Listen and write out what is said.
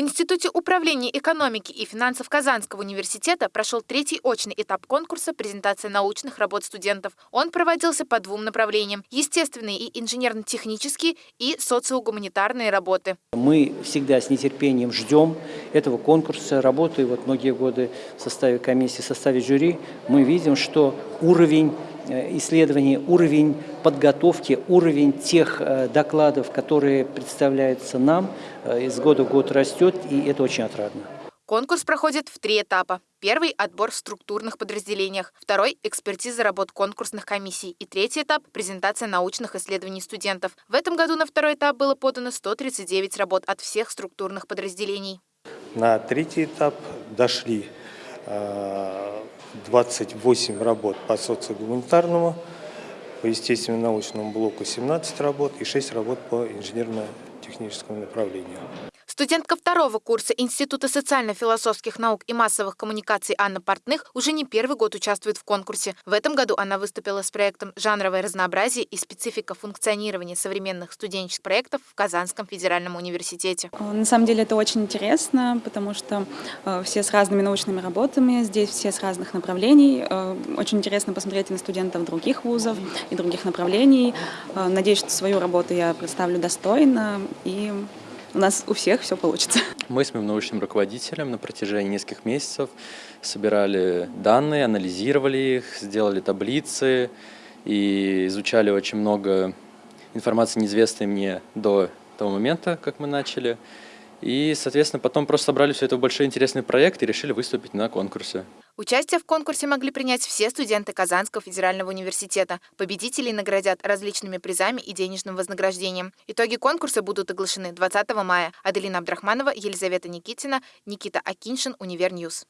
В Институте управления экономики и финансов Казанского университета прошел третий очный этап конкурса презентация научных работ студентов. Он проводился по двум направлениям – естественные и инженерно-технические и социогуманитарные работы. Мы всегда с нетерпением ждем этого конкурса, работая вот многие годы в составе комиссии, в составе жюри. Мы видим, что уровень исследований, уровень подготовки, уровень тех э, докладов, которые представляются нам, э, из года в год растет, и это очень отрадно. Конкурс проходит в три этапа. Первый – отбор в структурных подразделениях. Второй – экспертиза работ конкурсных комиссий. И третий этап – презентация научных исследований студентов. В этом году на второй этап было подано 139 работ от всех структурных подразделений. На третий этап дошли 28 работ по социогуманитарному, по естественно-научному блоку 17 работ и 6 работ по инженерно-техническому направлению. Студентка второго курса Института социально-философских наук и массовых коммуникаций Анна Портных уже не первый год участвует в конкурсе. В этом году она выступила с проектом «Жанровое разнообразие и специфика функционирования современных студенческих проектов в Казанском федеральном университете». Э, на самом деле это очень интересно, потому что э, все с разными научными работами, здесь все с разных направлений. Э, очень интересно посмотреть на студентов других вузов и других направлений. Надеюсь, что свою работу я представлю достойно и у нас у всех все получится. Мы с моим научным руководителем на протяжении нескольких месяцев собирали данные, анализировали их, сделали таблицы и изучали очень много информации, неизвестной мне до того момента, как мы начали. И, соответственно, потом просто собрали все это в большой интересный проект и решили выступить на конкурсе. Участие в конкурсе могли принять все студенты Казанского федерального университета. Победителей наградят различными призами и денежным вознаграждением. Итоги конкурса будут оглашены 20 мая. Аделина Абдрахманова, Елизавета Никитина, Никита Акиншин, Универньюз.